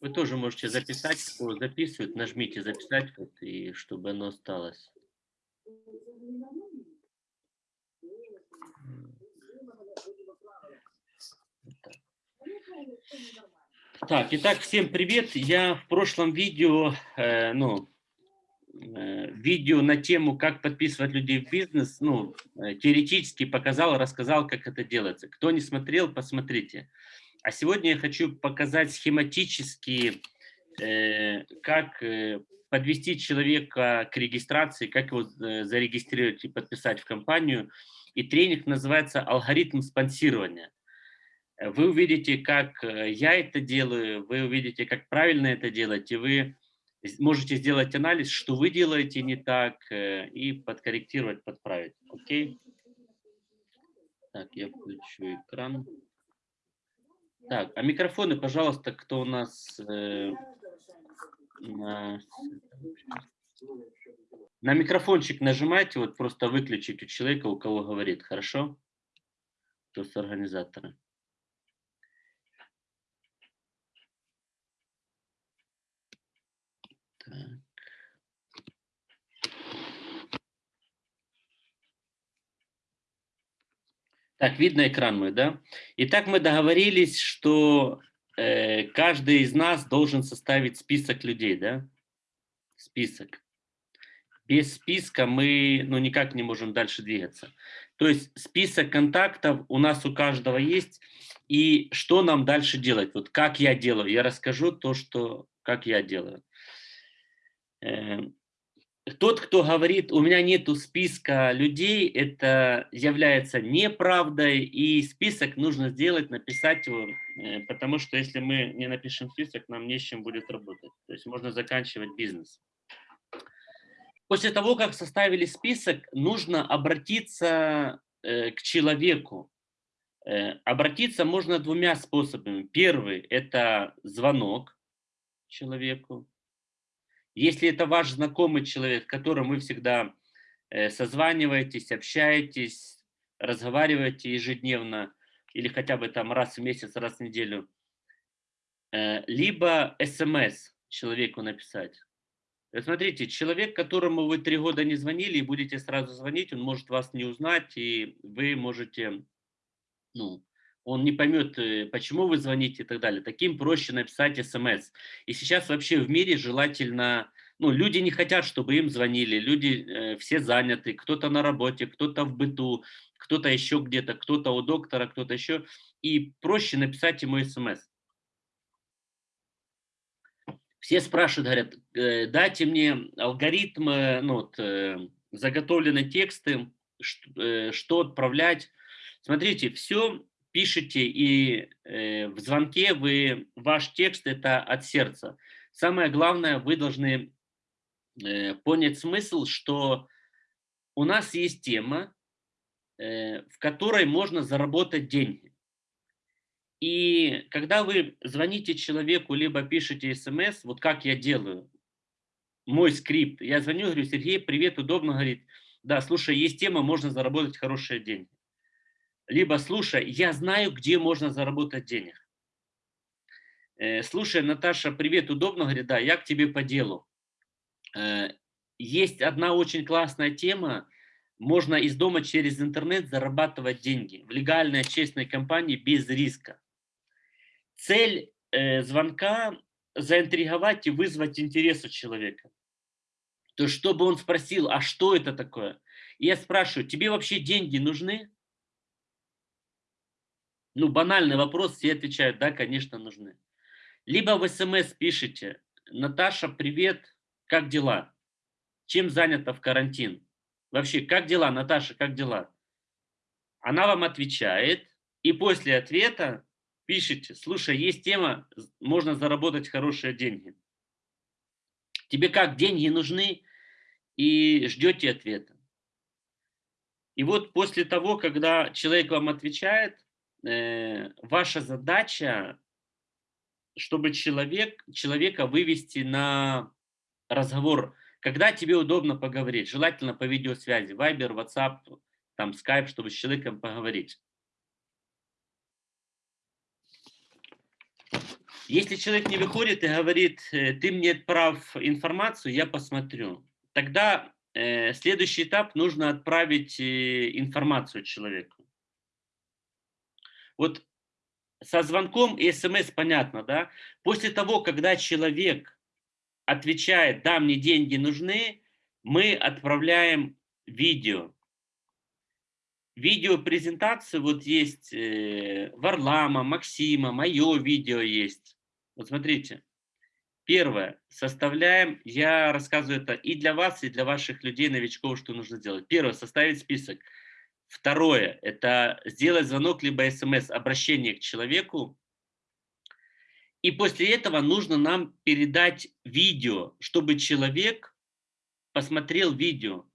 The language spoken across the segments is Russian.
Вы тоже можете записать, кто записывает, нажмите записать, вот, и чтобы оно осталось. Так, итак, всем привет. Я в прошлом видео, э, ну, э, видео на тему, как подписывать людей в бизнес, ну, э, теоретически показал, рассказал, как это делается. Кто не смотрел, посмотрите. А сегодня я хочу показать схематически, э, как э, подвести человека к регистрации, как его э, зарегистрировать и подписать в компанию. И тренинг называется «Алгоритм спонсирования». Вы увидите, как я это делаю, вы увидите, как правильно это делать, и вы можете сделать анализ, что вы делаете не так, и подкорректировать, подправить. Окей? Так, я включу экран. Так, а микрофоны, пожалуйста, кто у нас э, на, на микрофончик нажимайте, вот просто выключить у человека, у кого говорит, хорошо? Кто с организатора. Так. Так, видно экран мой, да? Итак, мы договорились, что э, каждый из нас должен составить список людей, да? Список. Без списка мы ну, никак не можем дальше двигаться. То есть список контактов у нас у каждого есть. И что нам дальше делать? Вот как я делаю? Я расскажу то, что, как я делаю. Тот, кто говорит, у меня нету списка людей, это является неправдой, и список нужно сделать, написать его, э, потому что если мы не напишем список, нам не с чем будет работать. То есть можно заканчивать бизнес. После того, как составили список, нужно обратиться э, к человеку. Э, обратиться можно двумя способами. Первый – это звонок человеку. Если это ваш знакомый человек, которым вы всегда э, созваниваетесь, общаетесь, разговариваете ежедневно или хотя бы там раз в месяц, раз в неделю, э, либо смс человеку написать. Смотрите, человек, которому вы три года не звонили и будете сразу звонить, он может вас не узнать, и вы можете, ну, он не поймет, э, почему вы звоните и так далее. Таким проще написать смс. И сейчас вообще в мире желательно, ну, люди не хотят, чтобы им звонили, люди э, все заняты, кто-то на работе, кто-то в быту, кто-то еще где-то, кто-то у доктора, кто-то еще. И проще написать ему смс. Все спрашивают, говорят, э, дайте мне алгоритм, ну, вот, э, заготовленные тексты, что, что отправлять. Смотрите, все пишете, и э, в звонке вы, ваш текст – это от сердца. Самое главное, вы должны э, понять смысл, что у нас есть тема, э, в которой можно заработать деньги. И когда вы звоните человеку, либо пишете смс, вот как я делаю, мой скрипт, я звоню, говорю, Сергей, привет, удобно, говорит, да, слушай, есть тема, можно заработать хорошие деньги либо слушай, я знаю, где можно заработать денег. Э, слушай, Наташа, привет, удобно? Говорит, да, я к тебе по делу. Э, есть одна очень классная тема, можно из дома через интернет зарабатывать деньги в легальной, честной компании без риска. Цель э, звонка – заинтриговать и вызвать интерес у человека. То есть, чтобы он спросил, а что это такое? И я спрашиваю, тебе вообще деньги нужны? Ну, банальный вопрос, все отвечают, да, конечно, нужны. Либо в СМС пишите, Наташа, привет, как дела? Чем занята в карантин? Вообще, как дела, Наташа, как дела? Она вам отвечает, и после ответа пишите, слушай, есть тема, можно заработать хорошие деньги. Тебе как, деньги нужны? И ждете ответа. И вот после того, когда человек вам отвечает, ваша задача, чтобы человек, человека вывести на разговор, когда тебе удобно поговорить, желательно по видеосвязи, Viber, WhatsApp, там Skype, чтобы с человеком поговорить. Если человек не выходит и говорит, э, ты мне отправь информацию, я посмотрю, тогда э, следующий этап нужно отправить э, информацию человеку. Вот со звонком и смс понятно, да? После того, когда человек отвечает, да, мне деньги нужны, мы отправляем видео. Видеопрезентации вот есть э, Варлама, Максима, мое видео есть. Вот смотрите. Первое. Составляем, я рассказываю это и для вас, и для ваших людей, новичков, что нужно сделать. Первое. Составить список. Второе. Это сделать звонок, либо смс, обращение к человеку. И после этого нужно нам передать видео, чтобы человек посмотрел видео.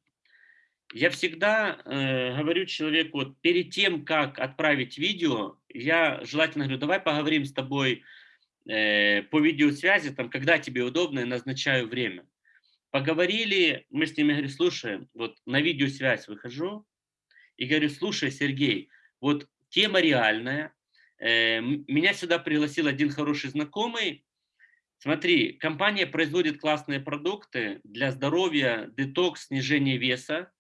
Я всегда э, говорю человеку, вот перед тем, как отправить видео, я желательно говорю, давай поговорим с тобой э, по видеосвязи, там, когда тебе удобно, я назначаю время. Поговорили, мы с ними, говорю, слушаем, вот на видеосвязь выхожу и говорю, слушай, Сергей, вот тема реальная, э, меня сюда пригласил один хороший знакомый, Смотри, компания производит классные продукты для здоровья, детокс, снижения веса.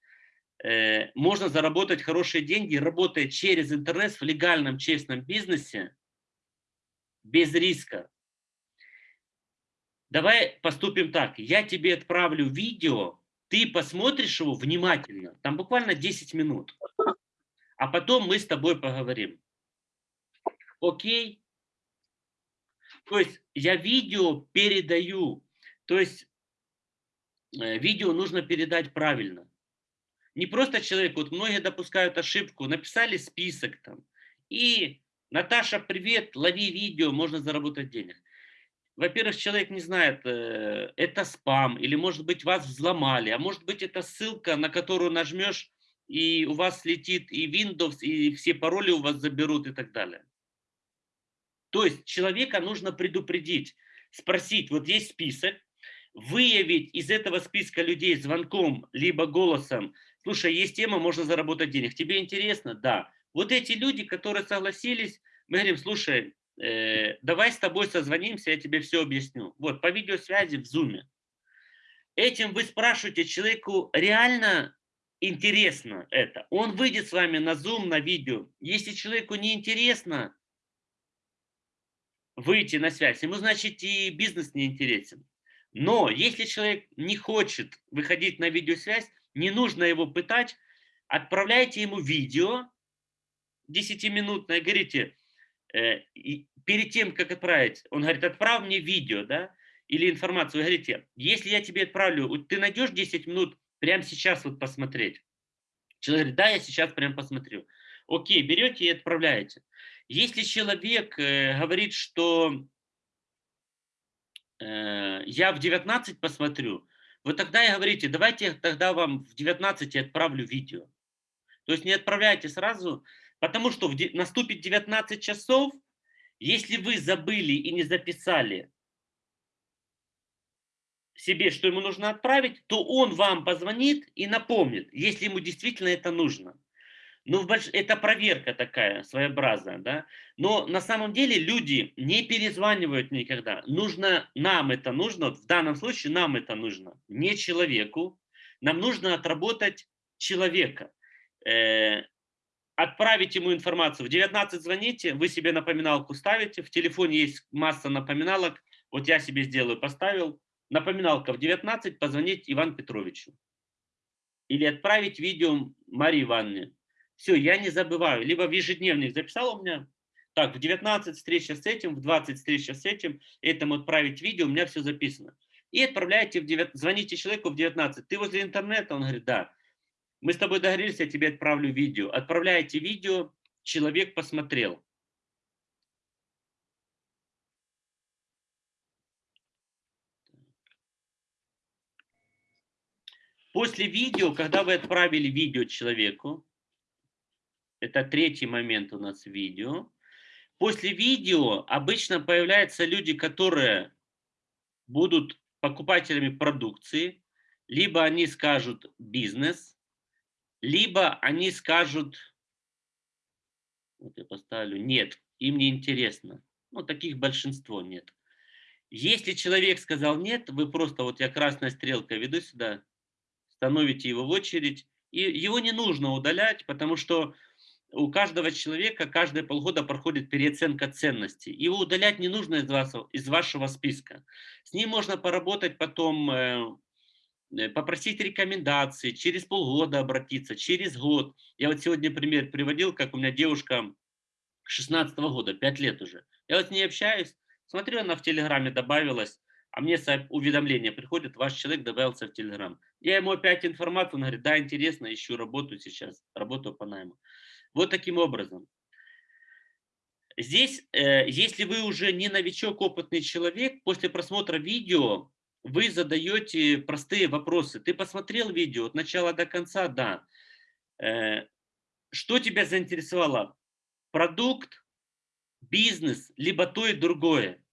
Э, можно заработать хорошие деньги, работая через интернет в легальном, честном бизнесе, без риска. Давай поступим так. Я тебе отправлю видео, ты посмотришь его внимательно, там буквально 10 минут, а потом мы с тобой поговорим. Окей? То есть я видео передаю, то есть э, видео нужно передать правильно. Не просто человек, вот многие допускают ошибку, написали список там, и Наташа, привет, лови видео, можно заработать денег. Во-первых, человек не знает, э, это спам, или может быть вас взломали, а может быть это ссылка, на которую нажмешь, и у вас летит и Windows, и все пароли у вас заберут и так далее. То есть человека нужно предупредить, спросить, вот есть список, выявить из этого списка людей звонком, либо голосом, слушай, есть тема, можно заработать денег, тебе интересно? Да. Вот эти люди, которые согласились, мы говорим, слушай, э, давай с тобой созвонимся, я тебе все объясню. Вот, по видеосвязи в зуме. Этим вы спрашиваете человеку, реально интересно это. Он выйдет с вами на зум, на видео. Если человеку не интересно, выйти на связь, ему, значит, и бизнес не интересен. Но если человек не хочет выходить на видеосвязь, не нужно его пытать, отправляйте ему видео 10-минутное, говорите, э, перед тем, как отправить, он говорит, отправь мне видео, да, или информацию, вы говорите, если я тебе отправлю, ты найдешь 10 минут прямо сейчас вот посмотреть? Человек говорит, да, я сейчас прям посмотрю. Окей, берете и отправляете. Если человек э, говорит, что э, я в 19 посмотрю, вы тогда и говорите, давайте тогда вам в 19 отправлю видео. То есть не отправляйте сразу, потому что в, наступит 19 часов, если вы забыли и не записали себе, что ему нужно отправить, то он вам позвонит и напомнит, если ему действительно это нужно. Ну, больш... это проверка такая своеобразная, да. Но на самом деле люди не перезванивают никогда. Нужно, нам это нужно, в данном случае нам это нужно, не человеку. Нам нужно отработать человека. Э, отправить ему информацию. В 19 звоните, вы себе напоминалку ставите, в телефоне есть масса напоминалок. Вот я себе сделаю, поставил. Напоминалка в 19, позвонить Ивану Петровичу. Или отправить видео Марии Ивановне все, я не забываю. Либо в ежедневник записал у меня, так, в 19 встреча с этим, в 20 встреча с этим, этому отправить видео, у меня все записано. И отправляете, в 9, звоните человеку в 19. Ты возле интернета? Он говорит, да. Мы с тобой договорились, я тебе отправлю видео. Отправляете видео, человек посмотрел. После видео, когда вы отправили видео человеку, это третий момент у нас видео. После видео обычно появляются люди, которые будут покупателями продукции, либо они скажут бизнес, либо они скажут, вот я поставлю, нет, им не интересно. Ну, таких большинство нет. Если человек сказал нет, вы просто, вот я красная стрелка веду сюда, становите его в очередь, и его не нужно удалять, потому что у каждого человека каждые полгода проходит переоценка ценностей. Его удалять не нужно из, вас, из вашего списка. С ним можно поработать потом, э, попросить рекомендации, через полгода обратиться, через год. Я вот сегодня пример приводил, как у меня девушка 16 -го года, 5 лет уже. Я вот с ней общаюсь, смотрю, она в Телеграме добавилась, а мне уведомление приходит, ваш человек добавился в Телеграм. Я ему опять информацию, он говорит, да, интересно, ищу работу сейчас, работу по найму. Вот таким образом. Здесь, э, если вы уже не новичок, опытный человек, после просмотра видео вы задаете простые вопросы. Ты посмотрел видео от начала до конца? Да. Э, что тебя заинтересовало? Продукт, бизнес, либо то и другое.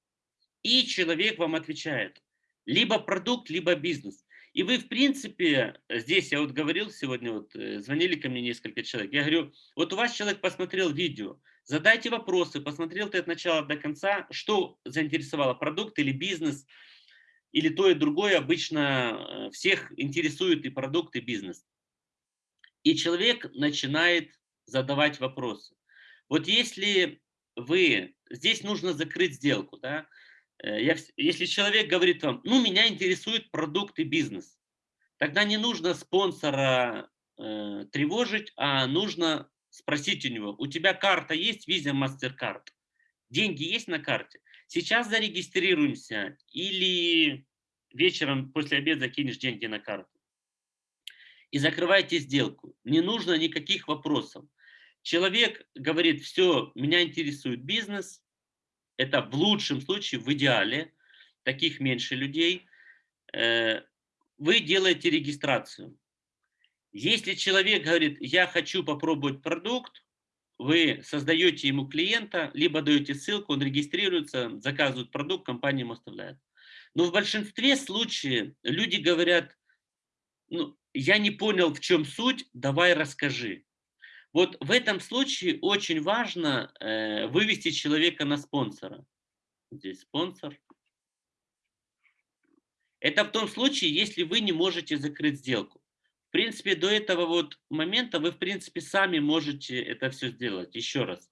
И человек вам отвечает. Либо продукт, либо бизнес. И вы, в принципе, здесь я вот говорил сегодня, вот э, звонили ко мне несколько человек, я говорю, вот у вас человек посмотрел видео, задайте вопросы, посмотрел ты от начала до конца, что заинтересовало, продукт или бизнес, или то и другое, обычно э, всех интересует и продукт, и бизнес. И человек начинает задавать вопросы. Вот если вы, здесь нужно закрыть сделку, да, Э, я, если человек говорит вам, ну, меня интересует продукт и бизнес, тогда не нужно спонсора э, тревожить, а нужно спросить у него, у тебя карта есть, Visa, MasterCard? Деньги есть на карте? Сейчас зарегистрируемся или вечером после обеда закинешь деньги на карту. И закрывайте сделку. Не нужно никаких вопросов. Человек говорит, все, меня интересует бизнес, это в лучшем случае, в идеале, таких меньше людей, э, вы делаете регистрацию. Если человек говорит, я хочу попробовать продукт, вы создаете ему клиента, либо даете ссылку, он регистрируется, заказывает продукт, компания ему оставляет. Но в большинстве случаев люди говорят, ну, я не понял, в чем суть, давай расскажи. Вот в этом случае очень важно э, вывести человека на спонсора. Здесь спонсор. Это в том случае, если вы не можете закрыть сделку. В принципе, до этого вот момента вы, в принципе, сами можете это все сделать. Еще раз.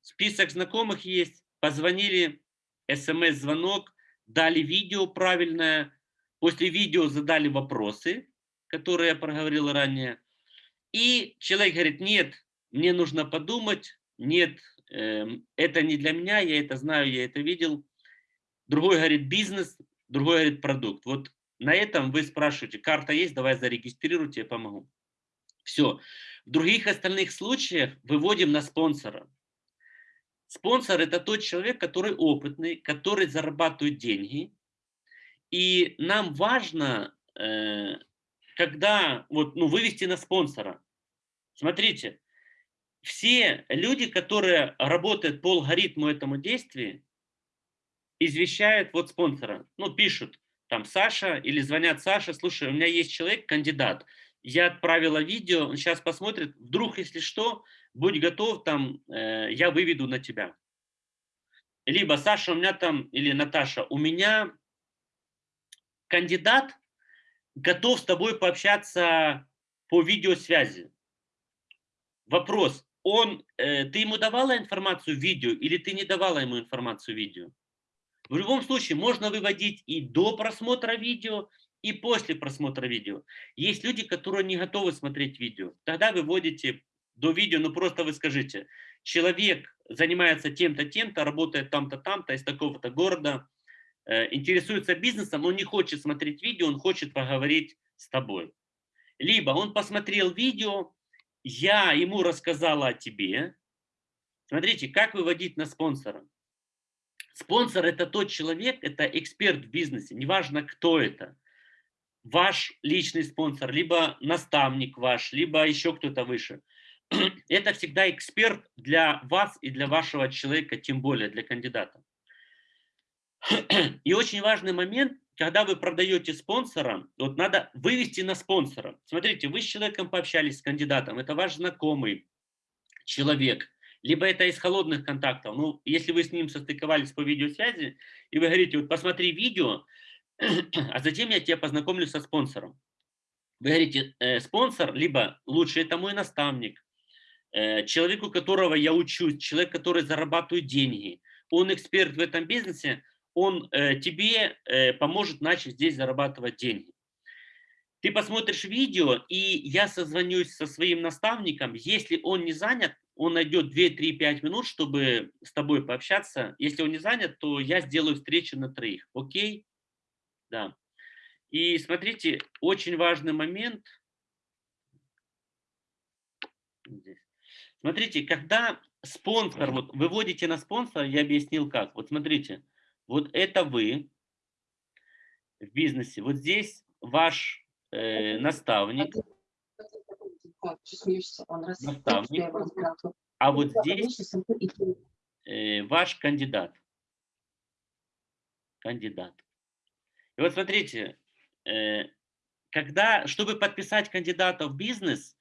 Список знакомых есть. Позвонили, смс-звонок, дали видео правильное. После видео задали вопросы, которые я проговорил ранее. И человек говорит, нет, мне нужно подумать, нет, э, это не для меня, я это знаю, я это видел. Другой говорит бизнес, другой говорит продукт. Вот на этом вы спрашиваете, карта есть, давай зарегистрируйте, я помогу. Все. В других остальных случаях выводим на спонсора. Спонсор – это тот человек, который опытный, который зарабатывает деньги. И нам важно э, когда вот, ну, вывести на спонсора. Смотрите, все люди, которые работают по алгоритму этому действия, извещают вот спонсора, ну, пишут, там, Саша, или звонят Саша, слушай, у меня есть человек, кандидат, я отправила видео, он сейчас посмотрит, вдруг, если что, будь готов, там, э, я выведу на тебя. Либо Саша, у меня там, или Наташа, у меня кандидат, готов с тобой пообщаться по видеосвязи. Вопрос, он, э, ты ему давала информацию видео или ты не давала ему информацию видео? В любом случае, можно выводить и до просмотра видео, и после просмотра видео. Есть люди, которые не готовы смотреть видео. Тогда вы вводите до видео, ну просто вы скажите, человек занимается тем-то, тем-то, работает там-то, там-то, из такого-то города, Э, интересуется бизнесом, он не хочет смотреть видео, он хочет поговорить с тобой. Либо он посмотрел видео, я ему рассказала о тебе. Смотрите, как выводить на спонсора. Спонсор – это тот человек, это эксперт в бизнесе, неважно, кто это. Ваш личный спонсор, либо наставник ваш, либо еще кто-то выше. Это всегда эксперт для вас и для вашего человека, тем более для кандидата. И очень важный момент, когда вы продаете спонсора, вот надо вывести на спонсора. Смотрите, вы с человеком пообщались, с кандидатом, это ваш знакомый человек. Либо это из холодных контактов. Ну, если вы с ним состыковались по видеосвязи, и вы говорите, вот посмотри видео, а затем я тебя познакомлю со спонсором. Вы говорите, э, спонсор, либо лучше это мой наставник, э, человек, которого я учусь, человек, который зарабатывает деньги, он эксперт в этом бизнесе, он э, тебе э, поможет начать здесь зарабатывать деньги. Ты посмотришь видео, и я созвонюсь со своим наставником. Если он не занят, он найдет 2, 3, 5 минут, чтобы с тобой пообщаться. Если он не занят, то я сделаю встречу на троих. Окей? Да. И смотрите, очень важный момент. Здесь. Смотрите, когда спонсор, вот выводите на спонсора, я объяснил как. Вот смотрите, вот это вы в бизнесе. Вот здесь ваш э, наставник. Наставник. А вот здесь э, ваш кандидат. Кандидат. И вот смотрите, э, когда, чтобы подписать кандидата в бизнес,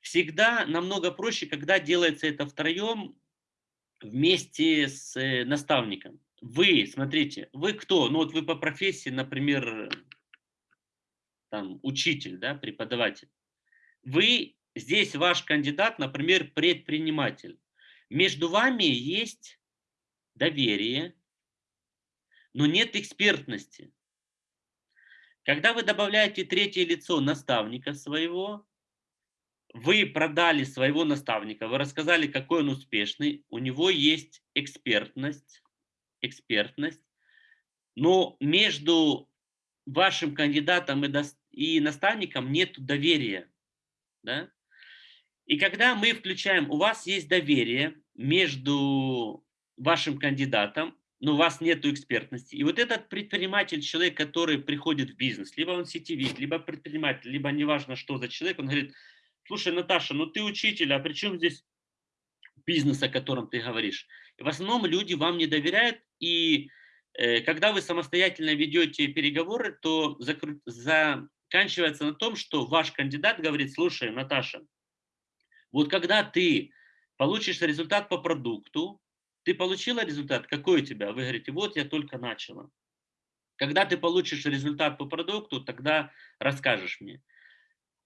всегда намного проще, когда делается это втроем вместе с э, наставником. Вы, смотрите, вы кто? Ну вот вы по профессии, например, там, учитель, да, преподаватель. Вы, здесь ваш кандидат, например, предприниматель. Между вами есть доверие, но нет экспертности. Когда вы добавляете третье лицо наставника своего, вы продали своего наставника, вы рассказали, какой он успешный, у него есть экспертность, экспертность, но между вашим кандидатом и наставникам нет доверия. Да? И когда мы включаем, у вас есть доверие между вашим кандидатом, но у вас нет экспертности. И вот этот предприниматель, человек, который приходит в бизнес, либо он сетевик, либо предприниматель, либо неважно, что за человек, он говорит, слушай, Наташа, ну ты учитель, а при чем здесь бизнес, о котором ты говоришь? И в основном люди вам не доверяют, и э, когда вы самостоятельно ведете переговоры, то за заканчивается на том, что ваш кандидат говорит, слушай, Наташа, вот когда ты получишь результат по продукту, ты получила результат, какой у тебя? Вы говорите, вот я только начала. Когда ты получишь результат по продукту, тогда расскажешь мне.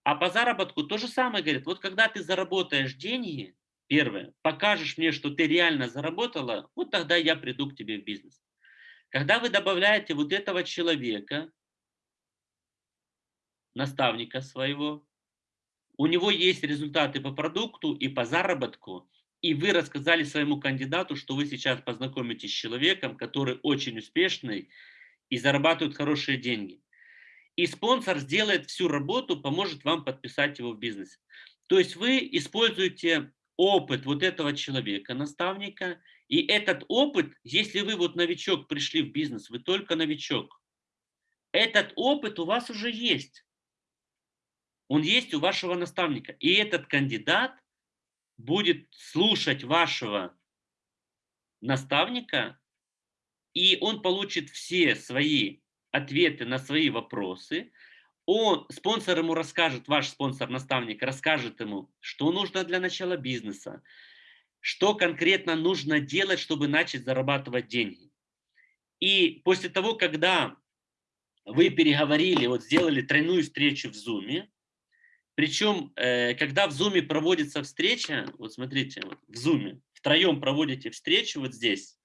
А по заработку то же самое говорит, вот когда ты заработаешь деньги, первое, покажешь мне, что ты реально заработала, вот тогда я приду к тебе в бизнес. Когда вы добавляете вот этого человека, наставника своего, у него есть результаты по продукту и по заработку, и вы рассказали своему кандидату, что вы сейчас познакомитесь с человеком, который очень успешный и зарабатывает хорошие деньги. И спонсор сделает всю работу, поможет вам подписать его в бизнес. То есть вы используете опыт вот этого человека, наставника, и этот опыт, если вы вот новичок пришли в бизнес, вы только новичок, этот опыт у вас уже есть. Он есть у вашего наставника. И этот кандидат будет слушать вашего наставника, и он получит все свои ответы на свои вопросы. Он, спонсор ему расскажет, ваш спонсор-наставник расскажет ему, что нужно для начала бизнеса, что конкретно нужно делать, чтобы начать зарабатывать деньги. И после того, когда вы переговорили, вот сделали тройную встречу в Zoom, причем, э, когда в Zoom проводится встреча, вот смотрите, вот в Zoom, втроем проводите встречу вот здесь,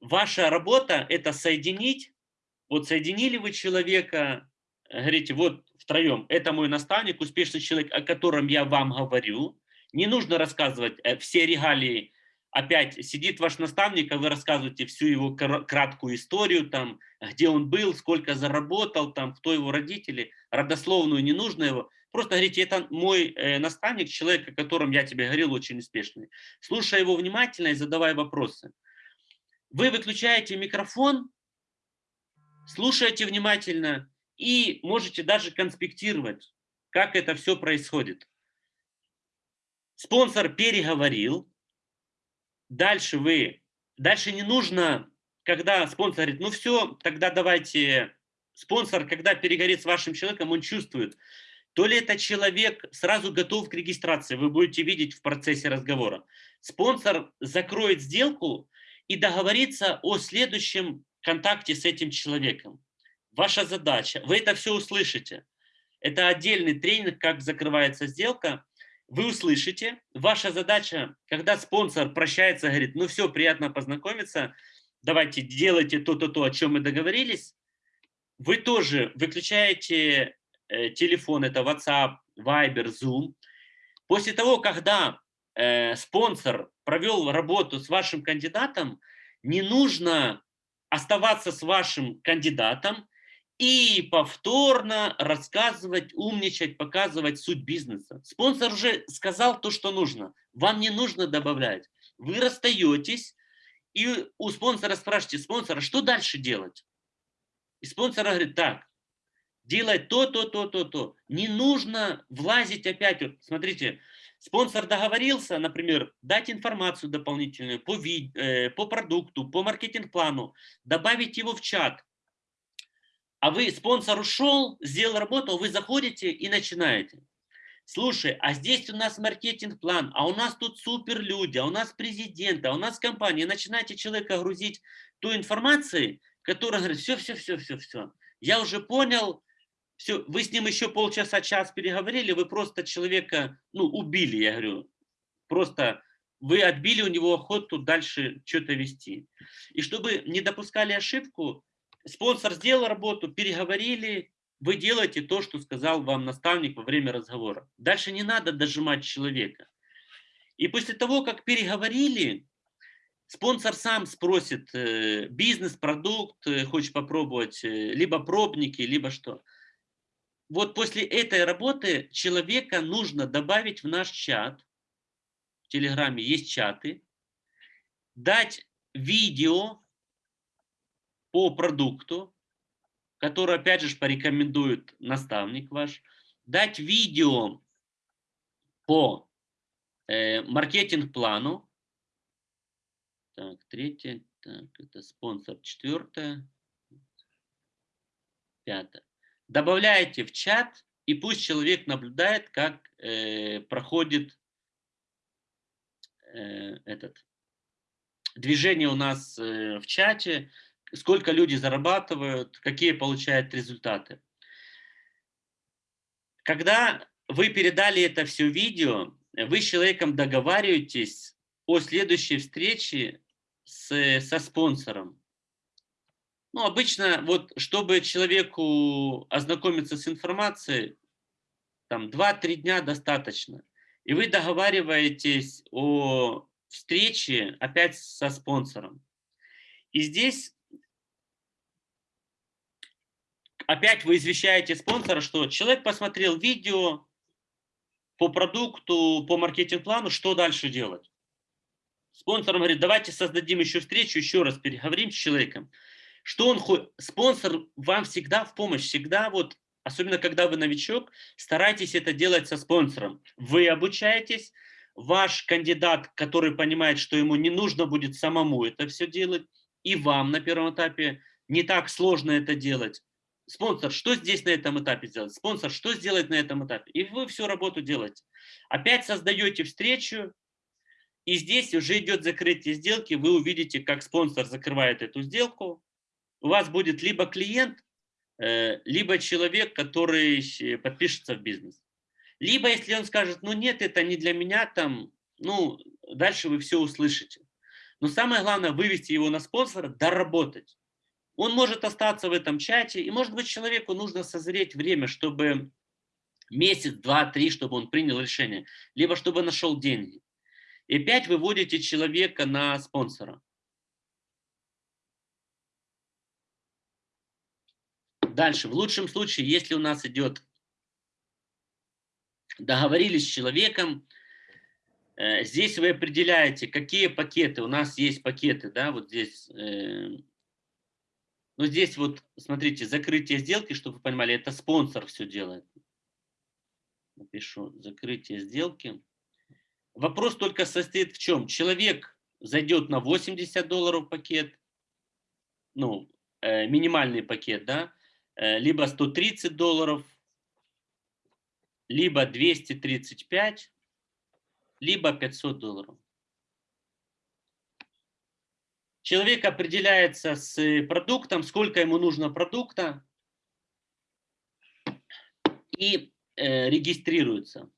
ваша работа – это соединить, вот соединили вы человека, говорите, вот втроем, это мой наставник, успешный человек, о котором я вам говорю, не нужно рассказывать э, все регалии опять сидит ваш наставник, а вы рассказываете всю его краткую историю, там, где он был, сколько заработал, там, кто его родители, родословную не нужно его. Просто говорите, это мой э, наставник, человек, о котором я тебе говорил, очень успешный. Слушай его внимательно и задавай вопросы. Вы выключаете микрофон, слушаете внимательно и можете даже конспектировать, как это все происходит. Спонсор переговорил, дальше вы, дальше не нужно, когда спонсор говорит, ну все, тогда давайте, спонсор, когда перегорит с вашим человеком, он чувствует, то ли это человек сразу готов к регистрации, вы будете видеть в процессе разговора. Спонсор закроет сделку и договорится о следующем контакте с этим человеком. Ваша задача, вы это все услышите. Это отдельный тренинг, как закрывается сделка. Вы услышите. Ваша задача, когда спонсор прощается, говорит, ну все, приятно познакомиться, давайте делайте то-то, то, о чем мы договорились. Вы тоже выключаете телефон, это WhatsApp, Viber, Zoom. После того, когда э, спонсор провел работу с вашим кандидатом, не нужно оставаться с вашим кандидатом и повторно рассказывать, умничать, показывать суть бизнеса. Спонсор уже сказал то, что нужно. Вам не нужно добавлять. Вы расстаетесь, и у спонсора спрашиваете, спонсора, что дальше делать? И спонсор говорит, так, делай то, то, то, то, то. Не нужно влазить опять. Смотрите, спонсор договорился, например, дать информацию дополнительную по, вид, э, по продукту, по маркетинг-плану, добавить его в чат. А вы, спонсор ушел, сделал работу, вы заходите и начинаете. Слушай, а здесь у нас маркетинг-план, а у нас тут супер люди, а у нас президент, а у нас компания. Начинаете человека грузить той информацией, которая говорит, все, все, все, все, все. Я уже понял, все, вы с ним еще полчаса, час переговорили, вы просто человека, ну, убили, я говорю. Просто вы отбили у него охоту дальше что-то вести. И чтобы не допускали ошибку, спонсор сделал работу, переговорили, вы делаете то, что сказал вам наставник во время разговора. Дальше не надо дожимать человека. И после того, как переговорили, спонсор сам спросит э, бизнес-продукт, э, хочешь попробовать, э, либо пробники, либо что. Вот после этой работы человека нужно добавить в наш чат. В Телеграме есть чаты. Дать видео по продукту, который, опять же, порекомендует наставник ваш, дать видео по э, маркетинг-плану. Так, третье, так, это спонсор, четвертое, пятое. Добавляете в чат, и пусть человек наблюдает, как э, проходит э, этот движение у нас э, в чате, сколько люди зарабатывают, какие получают результаты. Когда вы передали это все видео, вы с человеком договариваетесь о следующей встрече с, со спонсором. Ну, обычно, вот, чтобы человеку ознакомиться с информацией, там 2-3 дня достаточно. И вы договариваетесь о встрече опять со спонсором. И здесь опять вы извещаете спонсора, что человек посмотрел видео по продукту, по маркетинг-плану, что дальше делать. Спонсор говорит, давайте создадим еще встречу, еще раз переговорим с человеком. Что он хочет? Спонсор вам всегда в помощь, всегда вот, особенно когда вы новичок, старайтесь это делать со спонсором. Вы обучаетесь, ваш кандидат, который понимает, что ему не нужно будет самому это все делать, и вам на первом этапе не так сложно это делать спонсор, что здесь на этом этапе сделать? Спонсор, что сделать на этом этапе? И вы всю работу делаете. Опять создаете встречу, и здесь уже идет закрытие сделки, вы увидите, как спонсор закрывает эту сделку. У вас будет либо клиент, э, либо человек, который подпишется в бизнес. Либо если он скажет, ну нет, это не для меня, там, ну, дальше вы все услышите. Но самое главное, вывести его на спонсора, доработать. Он может остаться в этом чате, и, может быть, человеку нужно созреть время, чтобы месяц, два, три, чтобы он принял решение, либо чтобы нашел деньги. И опять выводите человека на спонсора. Дальше, в лучшем случае, если у нас идет, договорились с человеком, э, здесь вы определяете, какие пакеты, у нас есть пакеты, да, вот здесь э, но здесь вот, смотрите, закрытие сделки, чтобы вы понимали, это спонсор все делает. Напишу, закрытие сделки. Вопрос только состоит в чем? Человек зайдет на 80 долларов пакет, ну, э, минимальный пакет, да, либо 130 долларов, либо 235, либо 500 долларов. Человек определяется с продуктом, сколько ему нужно продукта, и э, регистрируется.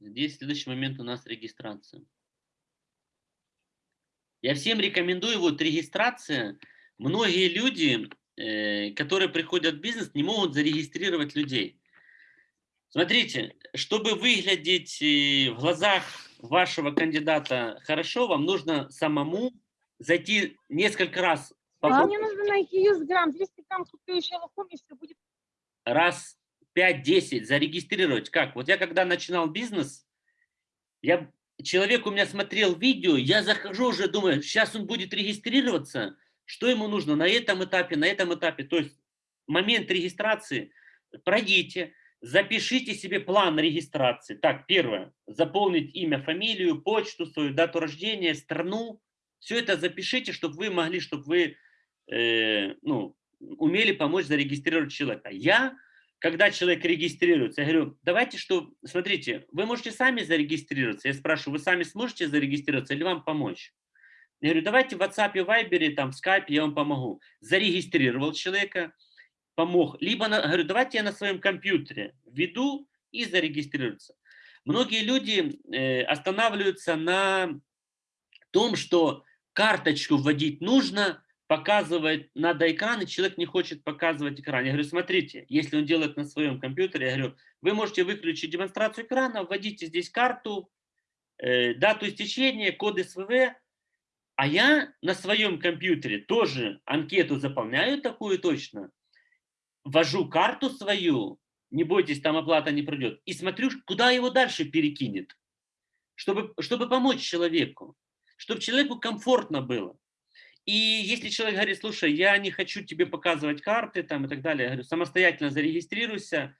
Здесь следующий момент у нас регистрация. Я всем рекомендую, вот регистрация. Многие люди, э, которые приходят в бизнес, не могут зарегистрировать людей. Смотрите, чтобы выглядеть э, в глазах вашего кандидата хорошо, вам нужно самому зайти несколько раз. А мне нужно найти юзграмм, 200 грамм куплю еще лохом, и все будет. Раз 5-10 зарегистрировать. Как? Вот я когда начинал бизнес, я, человек у меня смотрел видео, я захожу уже, думаю, сейчас он будет регистрироваться, что ему нужно на этом этапе, на этом этапе. То есть момент регистрации пройдите, запишите себе план регистрации. Так, первое, заполнить имя, фамилию, почту свою, дату рождения, страну. Все это запишите, чтобы вы могли, чтобы вы э, ну, умели помочь зарегистрировать человека. Я, когда человек регистрируется, я говорю, давайте что, смотрите, вы можете сами зарегистрироваться. Я спрашиваю, вы сами сможете зарегистрироваться или вам помочь? Я говорю, давайте в WhatsApp, Viber, там, в Skype я вам помогу. Зарегистрировал человека, помог. Либо, на, говорю, давайте я на своем компьютере введу и зарегистрируется. Многие люди э, останавливаются на том, что карточку вводить нужно, показывает, надо экран, и человек не хочет показывать экран. Я говорю, смотрите, если он делает на своем компьютере, я говорю, вы можете выключить демонстрацию экрана, вводите здесь карту, э, дату истечения, код СВВ, а я на своем компьютере тоже анкету заполняю такую точно, ввожу карту свою, не бойтесь, там оплата не пройдет, и смотрю, куда его дальше перекинет, чтобы, чтобы помочь человеку чтобы человеку комфортно было. И если человек говорит, слушай, я не хочу тебе показывать карты там, и так далее, я говорю, самостоятельно зарегистрируйся.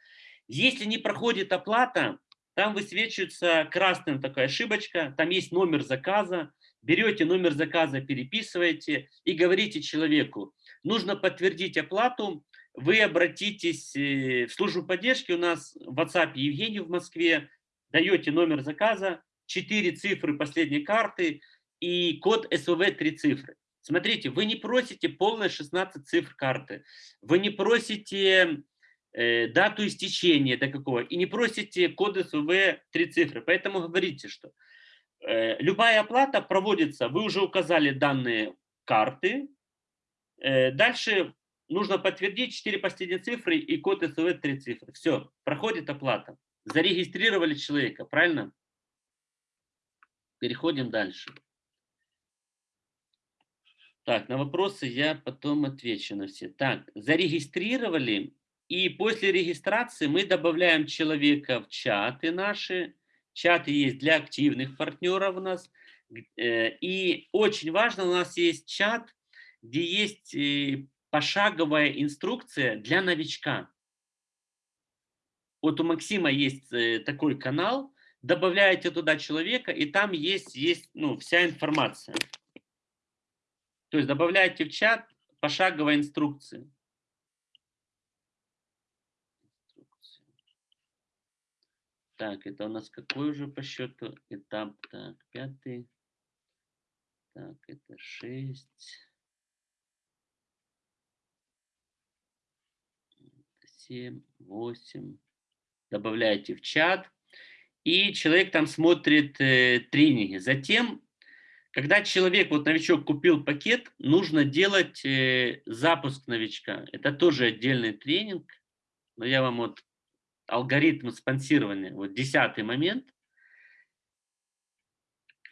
Если не проходит оплата, там высвечивается красным такая ошибочка, там есть номер заказа, берете номер заказа, переписываете и говорите человеку, нужно подтвердить оплату, вы обратитесь э, в службу поддержки, у нас в WhatsApp Евгений в Москве, даете номер заказа, четыре цифры последней карты, и код СВВ три цифры. Смотрите, вы не просите полные 16 цифр карты, вы не просите э, дату истечения до какого, и не просите код СВВ три цифры. Поэтому говорите, что любая оплата проводится, вы уже указали данные карты, э, дальше нужно подтвердить 4 последние цифры и код СВВ три цифры. Все, проходит оплата. Зарегистрировали человека, правильно? Переходим дальше. Так, на вопросы я потом отвечу на все. Так, зарегистрировали, и после регистрации мы добавляем человека в чаты наши. Чаты есть для активных партнеров у нас. Э, и очень важно, у нас есть чат, где есть э, пошаговая инструкция для новичка. Вот у Максима есть э, такой канал, добавляете туда человека, и там есть, есть ну, вся информация. То есть добавляйте в чат пошаговой инструкции. Так, это у нас какой уже по счету этап? Так, пятый. Так, это шесть. Семь, восемь. Добавляйте в чат. И человек там смотрит э, тренинги. Затем когда человек, вот новичок купил пакет, нужно делать э, запуск новичка. Это тоже отдельный тренинг, но я вам вот алгоритм спонсирования, вот десятый момент.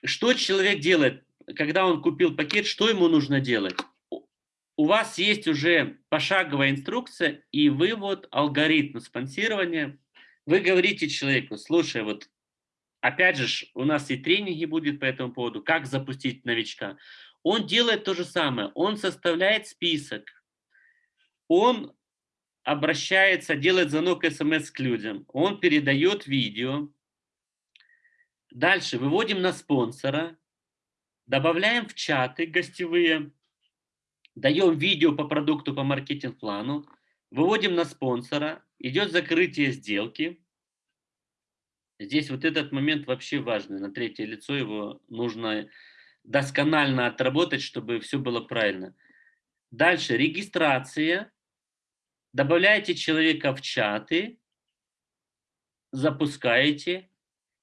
Что человек делает, когда он купил пакет, что ему нужно делать? У вас есть уже пошаговая инструкция и вывод алгоритм спонсирования. Вы говорите человеку, слушай, вот Опять же, у нас и тренинги будет по этому поводу, как запустить новичка. Он делает то же самое, он составляет список, он обращается, делает звонок смс к людям, он передает видео. Дальше выводим на спонсора, добавляем в чаты гостевые, даем видео по продукту, по маркетинг-плану, выводим на спонсора, идет закрытие сделки, Здесь вот этот момент вообще важный. На третье лицо его нужно досконально отработать, чтобы все было правильно. Дальше регистрация. Добавляете человека в чаты, запускаете,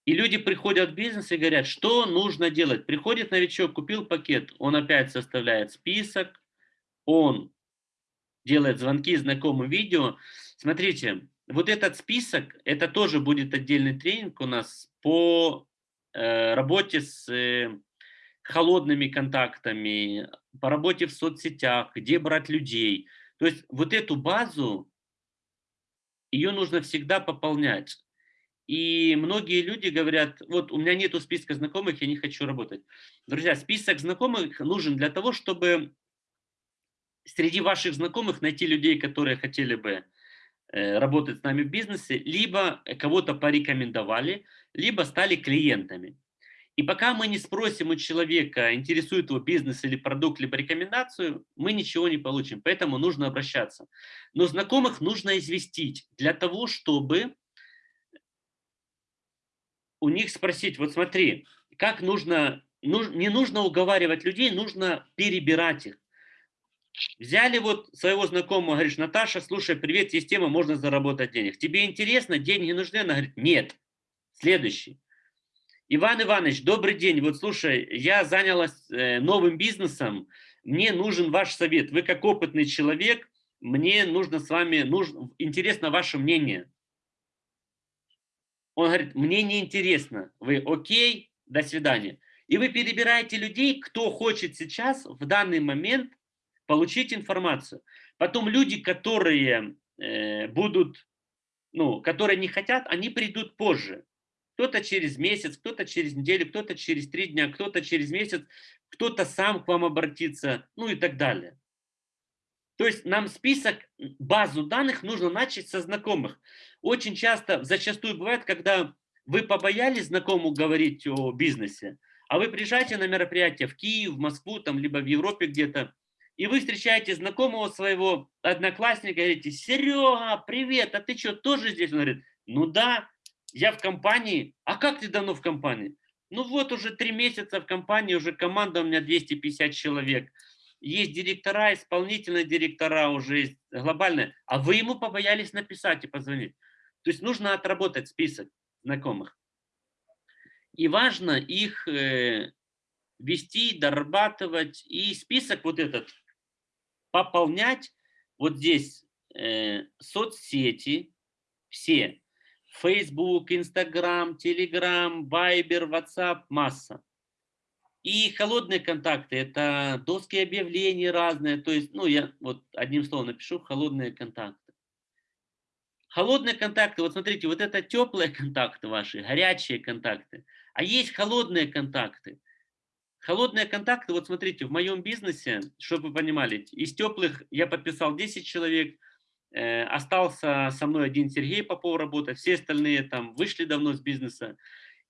и люди приходят в бизнес и говорят, что нужно делать. Приходит новичок, купил пакет, он опять составляет список, он делает звонки знакомым видео. Смотрите, вот этот список, это тоже будет отдельный тренинг у нас по э, работе с э, холодными контактами, по работе в соцсетях, где брать людей. То есть вот эту базу, ее нужно всегда пополнять. И многие люди говорят, вот у меня нету списка знакомых, я не хочу работать. Друзья, список знакомых нужен для того, чтобы среди ваших знакомых найти людей, которые хотели бы Э, работать с нами в бизнесе, либо кого-то порекомендовали, либо стали клиентами. И пока мы не спросим у человека, интересует его бизнес или продукт, либо рекомендацию, мы ничего не получим. Поэтому нужно обращаться. Но знакомых нужно известить для того, чтобы у них спросить, вот смотри, как нужно, нуж, не нужно уговаривать людей, нужно перебирать их. Взяли вот своего знакомого, говоришь, Наташа, слушай, привет, есть тема, можно заработать денег. Тебе интересно, деньги нужны? Она говорит, нет. Следующий. Иван Иванович, добрый день. Вот слушай, я занялась э, новым бизнесом, мне нужен ваш совет. Вы как опытный человек, мне нужно с вами, нужно, интересно ваше мнение. Он говорит, мне не интересно. Вы окей, до свидания. И вы перебираете людей, кто хочет сейчас, в данный момент, получить информацию. Потом люди, которые э, будут, ну, которые не хотят, они придут позже. Кто-то через месяц, кто-то через неделю, кто-то через три дня, кто-то через месяц, кто-то сам к вам обратится, ну и так далее. То есть нам список, базу данных нужно начать со знакомых. Очень часто, зачастую бывает, когда вы побоялись знакомому говорить о бизнесе, а вы приезжаете на мероприятие в Киев, в Москву, там, либо в Европе где-то, и вы встречаете знакомого своего одноклассника, говорите, Серега, привет, а ты что, тоже здесь? Он говорит, ну да, я в компании. А как ты давно в компании? Ну вот уже три месяца в компании, уже команда у меня 250 человек. Есть директора, исполнительные директора уже есть глобальные. А вы ему побоялись написать и позвонить. То есть нужно отработать список знакомых. И важно их э, вести, дорабатывать. И список вот этот пополнять вот здесь э, соцсети, все, Facebook, Instagram, Telegram, Viber, WhatsApp, масса. И холодные контакты, это доски объявлений разные, то есть, ну, я вот одним словом напишу, холодные контакты. Холодные контакты, вот смотрите, вот это теплые контакты ваши, горячие контакты, а есть холодные контакты. Холодные контакты, вот смотрите, в моем бизнесе, чтобы вы понимали, из теплых я подписал 10 человек, остался со мной один Сергей Попов работать, все остальные там вышли давно с бизнеса.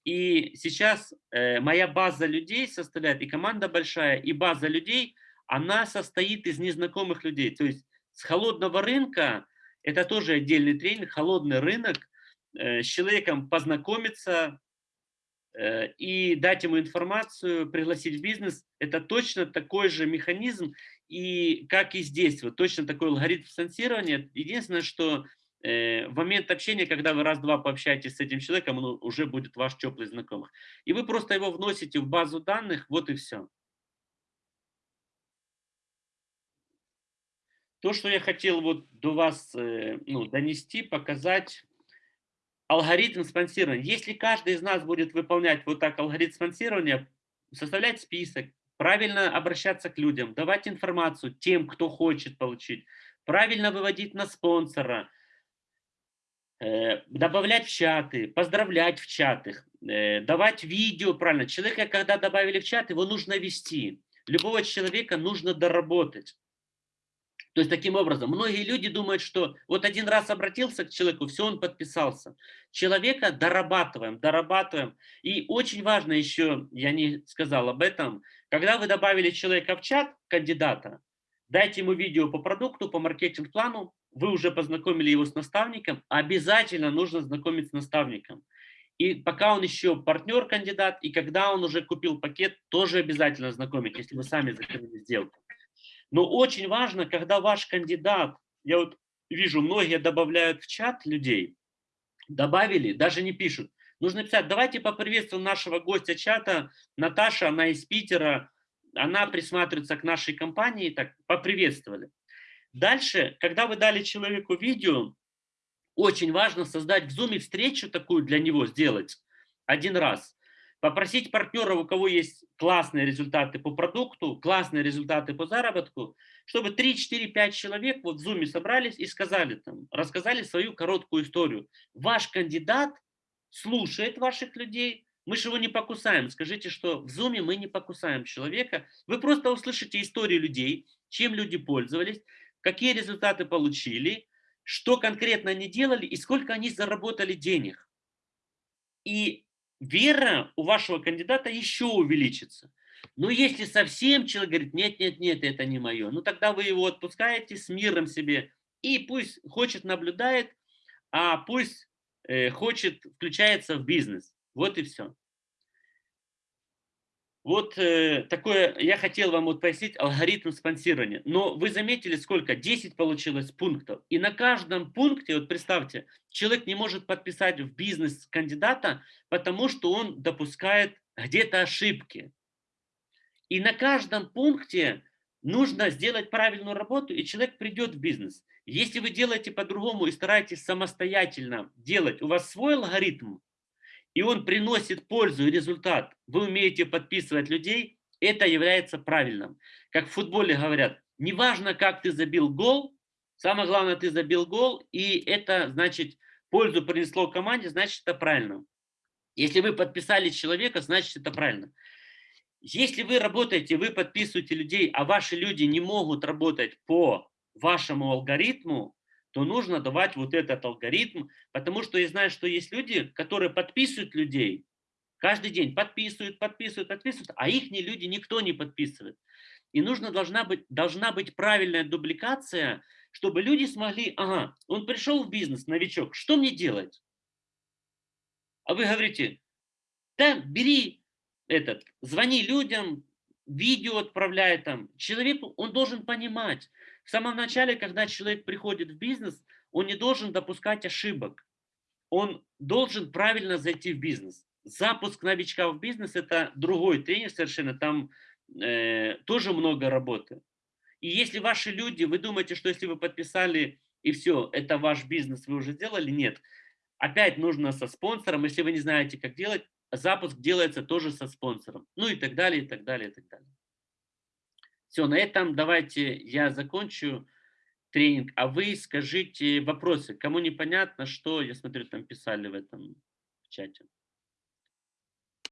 И сейчас э, моя база людей составляет, и команда большая, и база людей, она состоит из незнакомых людей. То есть с холодного рынка, это тоже отдельный тренинг, холодный рынок, э, с человеком познакомиться, Э, и дать ему информацию, пригласить в бизнес, это точно такой же механизм, и как и здесь, вот точно такой алгоритм спонсирования. Единственное, что э, в момент общения, когда вы раз-два пообщаетесь с этим человеком, он уже будет ваш теплый знакомый. И вы просто его вносите в базу данных, вот и все. То, что я хотел вот до вас э, ну, донести, показать, алгоритм спонсирования. Если каждый из нас будет выполнять вот так алгоритм спонсирования, составлять список, правильно обращаться к людям, давать информацию тем, кто хочет получить, правильно выводить на спонсора, э, добавлять в чаты, поздравлять в чатах, э, давать видео правильно. Человека, когда добавили в чат, его нужно вести. Любого человека нужно доработать. То есть таким образом, многие люди думают, что вот один раз обратился к человеку, все, он подписался. Человека дорабатываем, дорабатываем. И очень важно еще, я не сказал об этом, когда вы добавили человека в чат, кандидата, дайте ему видео по продукту, по маркетинг-плану, вы уже познакомили его с наставником, обязательно нужно знакомить с наставником. И пока он еще партнер-кандидат, и когда он уже купил пакет, тоже обязательно знакомить, если вы сами закрыли сделку. Но очень важно, когда ваш кандидат, я вот вижу, многие добавляют в чат людей, добавили, даже не пишут. Нужно писать, давайте поприветствуем нашего гостя чата, Наташа, она из Питера, она присматривается к нашей компании, так, поприветствовали. Дальше, когда вы дали человеку видео, очень важно создать в Zoom встречу такую для него сделать один раз. Попросить партнера, у кого есть классные результаты по продукту, классные результаты по заработку, чтобы 3, 4, 5 человек вот в Zoom собрались и сказали там, рассказали свою короткую историю. Ваш кандидат слушает ваших людей, мы же его не покусаем. Скажите, что в Zoom мы не покусаем человека. Вы просто услышите истории людей, чем люди пользовались, какие результаты получили, что конкретно они делали и сколько они заработали денег. И вера у вашего кандидата еще увеличится. Но если совсем человек говорит, нет, нет, нет, это не мое, ну тогда вы его отпускаете с миром себе, и пусть хочет наблюдает, а пусть э, хочет включается в бизнес. Вот и все. Вот э, такое, я хотел вам вот пояснить алгоритм спонсирования. Но вы заметили, сколько? 10 получилось пунктов. И на каждом пункте, вот представьте, человек не может подписать в бизнес кандидата, потому что он допускает где-то ошибки. И на каждом пункте нужно сделать правильную работу, и человек придет в бизнес. Если вы делаете по-другому и стараетесь самостоятельно делать, у вас свой алгоритм, и он приносит пользу и результат, вы умеете подписывать людей, это является правильным. Как в футболе говорят, неважно, как ты забил гол, самое главное, ты забил гол, и это, значит, пользу принесло команде, значит, это правильно. Если вы подписали человека, значит, это правильно. Если вы работаете, вы подписываете людей, а ваши люди не могут работать по вашему алгоритму, то нужно давать вот этот алгоритм, потому что я знаю, что есть люди, которые подписывают людей, каждый день подписывают, подписывают, подписывают, а их люди никто не подписывает. И нужно, должна, быть, должна быть правильная дубликация, чтобы люди смогли, ага, он пришел в бизнес, новичок, что мне делать? А вы говорите, да, бери этот, звони людям, видео отправляй там. Человек, он должен понимать, в самом начале, когда человек приходит в бизнес, он не должен допускать ошибок. Он должен правильно зайти в бизнес. Запуск новичка в бизнес – это другой тренер совершенно, там э, тоже много работы. И если ваши люди, вы думаете, что если вы подписали и все, это ваш бизнес, вы уже сделали, нет. Опять нужно со спонсором, если вы не знаете, как делать, запуск делается тоже со спонсором. Ну и так далее, и так далее, и так далее. Все, на этом давайте я закончу тренинг, а вы скажите вопросы. Кому непонятно, что, я смотрю, там писали в этом чате.